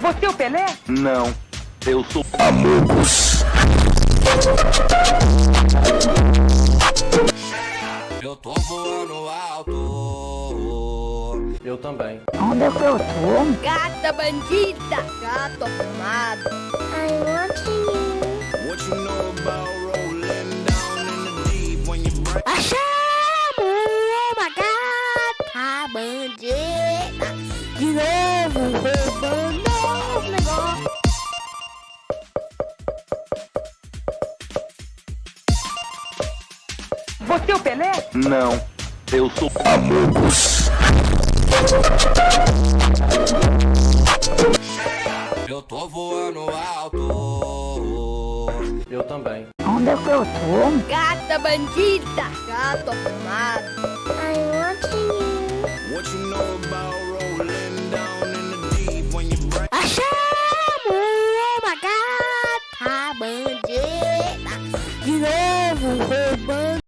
Você é o Pelé? Não, eu sou Amigos. Eu tô voando alto. Eu também. Onde é que eu tô? Gata bandida, gato arrumado. I want you. What you know about rolling down in the deep when you break? Achamos uma gata bandida. De novo Você é o Pelé? Não, eu sou Amigos. Eu tô voando alto. Eu também. Onde é que eu tô? Gata bandida, gato arrumado. I want you. What you know about rolling down in the deep when you break? Achamos uma gata bandida. De novo roubando